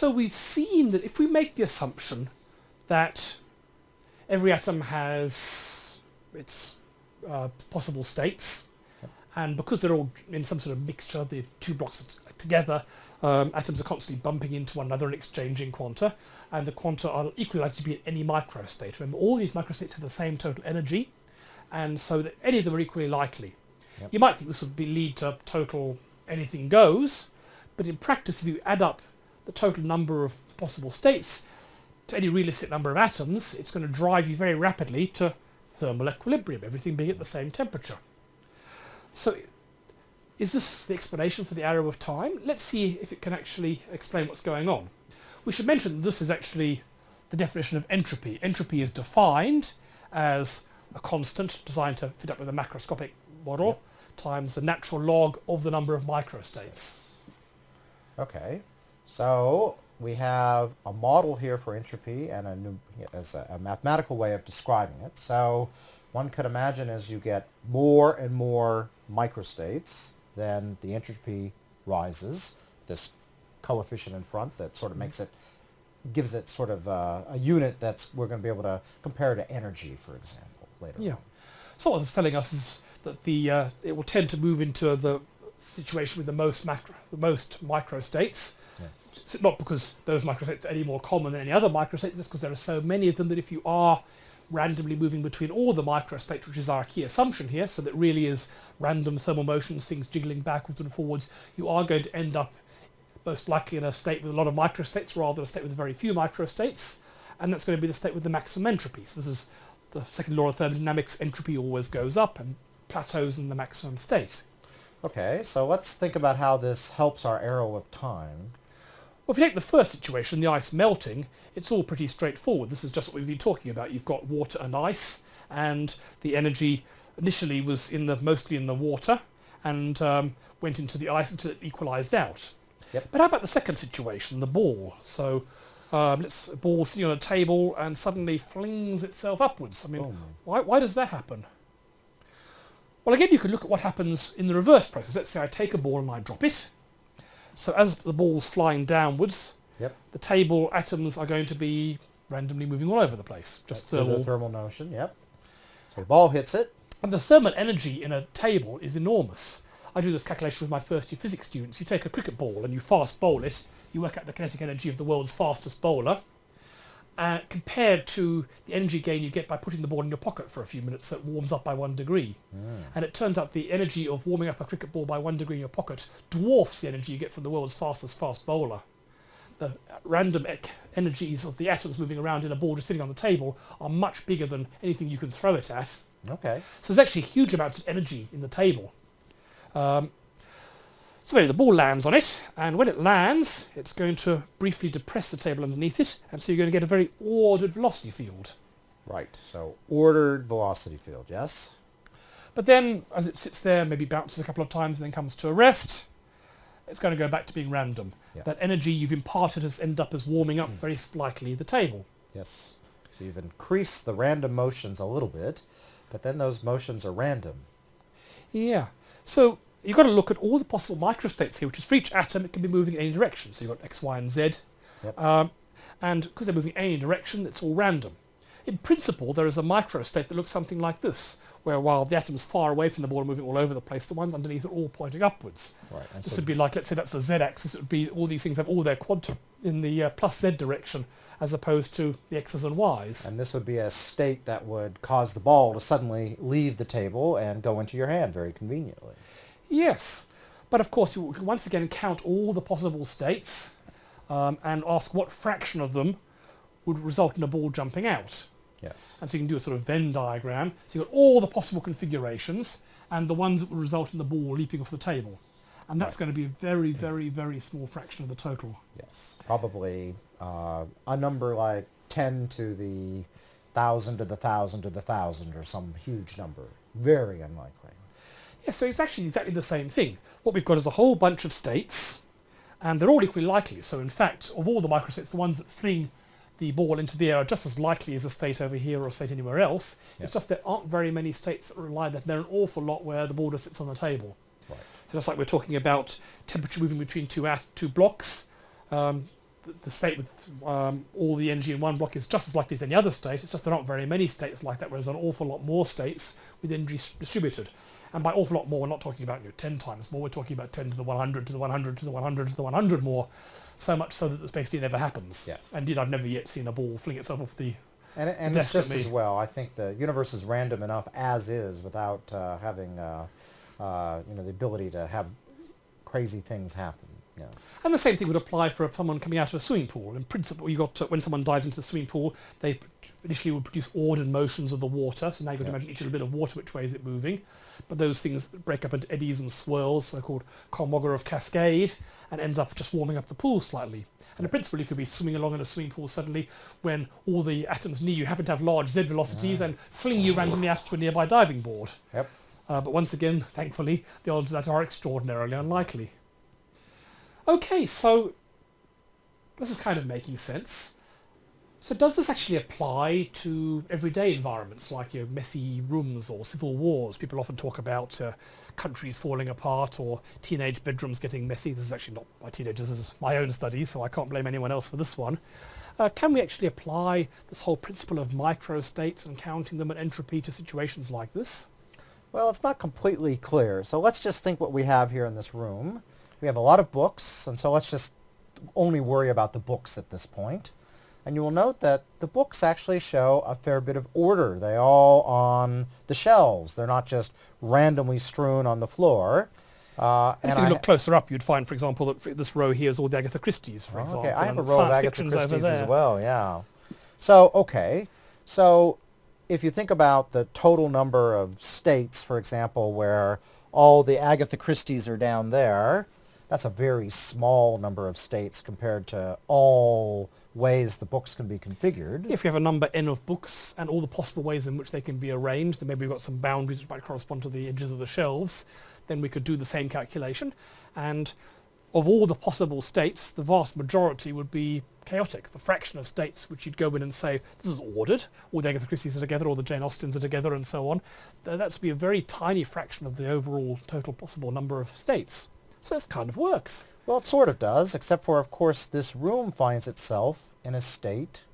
So we've seen that if we make the assumption that every atom has its uh, possible states, and because they're all in some sort of mixture, the two blocks together, um, atoms are constantly bumping into one another and exchanging quanta, and the quanta are equally likely to be at any microstate. Remember, all these microstates have the same total energy, and so that any of them are equally likely. Yep. You might think this would be lead to total anything goes, but in practice, if you add up the total number of possible states to any realistic number of atoms, it's going to drive you very rapidly to thermal equilibrium, everything being at the same temperature. So is this the explanation for the arrow of time? Let's see if it can actually explain what's going on. We should mention that this is actually the definition of entropy. Entropy is defined as a constant designed to fit up with a macroscopic model Yep. times the natural log of the number of microstates. Okay, so we have a model here for entropy and a, nu- as a, a mathematical way of describing it. So one could imagine as you get more and more microstates, then the entropy rises. This coefficient in front that sort of makes it, gives it sort of uh, a unit that's we're going to be able to compare to energy, for example, later. Yeah. on. So what it's telling us is that the uh, it will tend to move into the situation with the most macro, the most microstates. Not because those microstates are any more common than any other microstate, just because there are so many of them that if you are randomly moving between all the microstates, which is our key assumption here, so that really is random thermal motions, things jiggling backwards and forwards, you are going to end up most likely in a state with a lot of microstates rather than a state with very few microstates, and that's going to be the state with the maximum entropy. So this is the second law of thermodynamics, entropy always goes up and plateaus in the maximum state. Okay, so let's think about how this helps our arrow of time. Well, if you take the first situation, the ice melting, it's all pretty straightforward. This is just what we've been talking about. You've got water and ice, and the energy initially was in the mostly in the water, and um, went into the ice until it equalised out. Yep. But how about the second situation, the ball? So um, let's a ball sitting on a table and suddenly flings itself upwards. I mean, Boom. why, why does that happen? Well, again, you could look at what happens in the reverse process. Let's say I take a ball and I drop it. So as the ball's flying downwards, Yep. the table atoms are going to be randomly moving all over the place. Just thermal. the thermal notion, yep. So the ball hits it. and the thermal energy in a table is enormous. I do this calculation with my first year physics students. You take a cricket ball and you fast bowl it. You work out the kinetic energy of the world's fastest bowler. Uh, compared to the energy gain you get by putting the ball in your pocket for a few minutes that warms up by one degree. And it turns out the energy of warming up a cricket ball by one degree in your pocket dwarfs the energy you get from the world's fastest fast bowler. The random energies of the atoms moving around in a ball just sitting on the table are much bigger than anything you can throw it at. Okay. So there's actually huge amounts of energy in the table. Um, so the ball lands on it, and when it lands, it's going to briefly depress the table underneath it, and so you're going to get a very ordered velocity field. Right. So ordered velocity field, yes? But then, as it sits there, maybe bounces a couple of times and then comes to a rest, it's going to go back to being random. Yeah. That energy you've imparted has ended up as warming up very slightly the table. Yes. So you've increased the random motions a little bit, but then those motions are random. Yeah. So you've got to look at all the possible microstates here, which is for each atom it can be moving in any direction. So you've got X, Y, and Z. Yep. Um, and because they're moving in any direction, it's all random. In principle, there is a microstate that looks something like this, where while the atoms far away from the ball are moving all over the place, the ones underneath are all pointing upwards. Right. This so would be like, let's say that's the z-axis, it would be all these things have all their quantum in the uh, plus z direction, as opposed to the x's and y's. And this would be a state that would cause the ball to suddenly leave the table and go into your hand very conveniently. Yes, but of course you can once again count all the possible states um, and ask what fraction of them would result in a ball jumping out. Yes. And so you can do a sort of Venn diagram. So you've got all the possible configurations and the ones that would result in the ball leaping off the table. And that's Right. going to be a very, very, very small fraction of the total. Yes. Probably uh, a number like 10 to the thousand to the thousand to the thousand or some huge number. Very unlikely. Yeah, so it's actually exactly the same thing. What we've got is a whole bunch of states, and they're all equally likely. So in fact, of all the microstates, the ones that fling the ball into the air are just as likely as a state over here or a state anywhere else. It's just there aren't very many states that rely that. There are an awful lot where the ball just sits on the table. Right. So just like we're talking about temperature moving between two at two blocks, um, the, the state with um, all the energy in one block is just as likely as any other state. It's just there aren't very many states like that, whereas an awful lot more states with energy distributed. And by awful lot more, we're not talking about you know, 10 times more. We're talking about 10 to the 100 to the 100 to the 100 to the 100 more. So much so that this basically never happens. Yes. And indeed, I've never yet seen a ball fling itself off the... And, it- and it's just Definitely. as well. I think the universe is random enough as is without uh, having uh, uh, you know the ability to have crazy things happen. Yes. And the same thing would apply for someone coming out of a swimming pool. In principle, you got to, when someone dives into the swimming pool, they initially would produce ordered motions of the water. So now you've got to imagine each little bit of water, which way is it moving. But those things break up into eddies and swirls, so-called Kolmogorov cascade, and ends up just warming up the pool slightly. And in principle, you could be swimming along in a swimming pool suddenly when all the atoms near you happen to have large z velocities and fling you randomly out to a nearby diving board. Yep. Uh, but once again, thankfully, the odds of that are extraordinarily unlikely. Okay, so this is kind of making sense. So does this actually apply to everyday environments like you know, messy rooms or civil wars? People often talk about uh, countries falling apart or teenage bedrooms getting messy. This is actually not my teenagers, this is my own study, so I can't blame anyone else for this one. Uh, can we actually apply this whole principle of microstates and counting them and entropy to situations like this? Well, it's not completely clear. So let's just think what we have here in this room. We have a lot of books, and so let's just only worry about the books at this point. And you will note that the books actually show a fair bit of order. They all on the shelves. They're not just randomly strewn on the floor. Uh, And if you I- look closer up, you'd find, for example, that this row here is all the Agatha Christie's, for Oh, example. Okay, I have a row of Agatha Christie's as well, yeah. So, okay. So, if you think about the total number of states, for example, where all the Agatha Christie's are down there, that's a very small number of states compared to all ways the books can be configured. If you have a number n of books and all the possible ways in which they can be arranged, then maybe we've got some boundaries which might correspond to the edges of the shelves, then we could do the same calculation. And of all the possible states, the vast majority would be chaotic. The fraction of states which you'd go in and say, this is ordered, all the Agatha Christie's are together, all the Jane Austens are together, and so on, th- that's be a very tiny fraction of the overall total possible number of states. So this kind of works. Well, it sort of does, except for, of course, this room finds itself in a state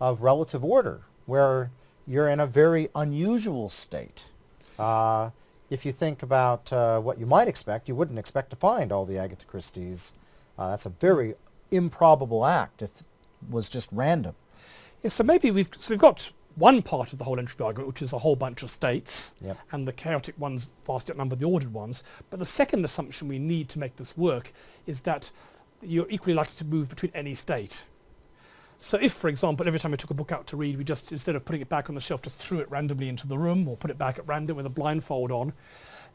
of relative order, where you're in a very unusual state. Uh, if you think about uh, what you might expect, you wouldn't expect to find all the Agatha Christie's. Uh, that's a very improbable act if it was just random. Yeah, so maybe we've so we've got one part of the whole entropy argument, which is a whole bunch of states, Yep. and the chaotic ones vastly outnumber the ordered ones. But the second assumption we need to make this work is that you're equally likely to move between any state. So if, for example, every time we took a book out to read, we just, instead of putting it back on the shelf, just threw it randomly into the room or put it back at random with a blindfold on,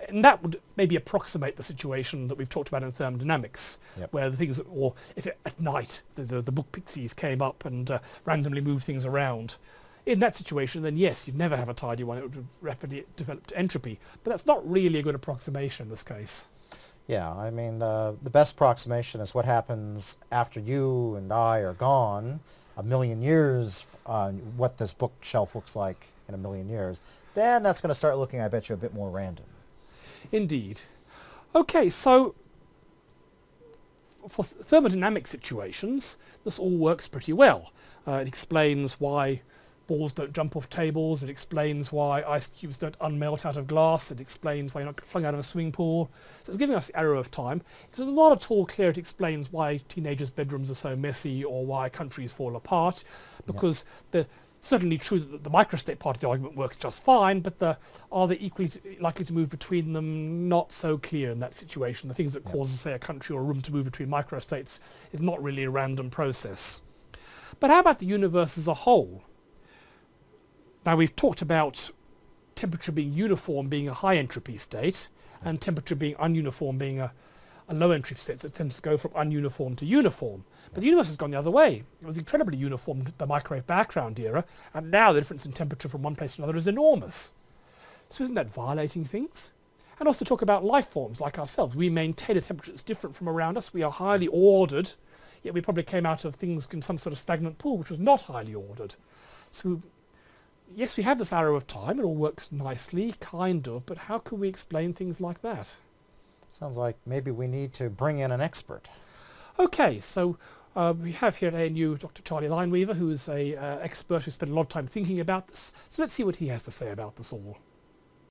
and that would maybe approximate the situation that we've talked about in thermodynamics, Yep. where the things, or if it, at night the, the, the book pixies came up and uh, randomly moved things around. In that situation, then yes, you'd never have a tidy one. It would rapidly develop to entropy. But that's not really a good approximation in this case. Yeah, I mean, the, the best approximation is what happens after you and I are gone, a million years, uh, what this bookshelf looks like in a million years. Then that's going to start looking, I bet you, a bit more random. Indeed. Okay, so for thermodynamic situations, this all works pretty well. Uh, it explains why balls don't jump off tables. It explains why ice cubes don't unmelt out of glass. It explains why you're not flung out of a swimming pool. So it's giving us the arrow of time. It's not at all clear it explains why teenagers' bedrooms are so messy or why countries fall apart, because the certainly true that the microstate part of the argument works just fine, but the, are they equally likely to move between them? Not so clear in that situation. The things that Yeah. cause, say, a country or a room to move between microstates is not really a random process. But how about the universe as a whole? Now we've talked about temperature being uniform being a high entropy state and temperature being ununiform being a, a low entropy state. So it tends to go from ununiform to uniform. But the universe has gone the other way. It was incredibly uniform the microwave background era and now the difference in temperature from one place to another is enormous. So isn't that violating things? And also talk about life forms like ourselves. We maintain a temperature that's different from around us. We are highly ordered, yet we probably came out of things in some sort of stagnant pool which was not highly ordered. So yes, we have this arrow of time. It all works nicely, kind of, but how can we explain things like that? Sounds like maybe we need to bring in an expert. Okay, so Uh, we have here at ANU Dr. Charlie Lineweaver, who is an uh, expert who spent a lot of time thinking about this. So let's see what he has to say about this all.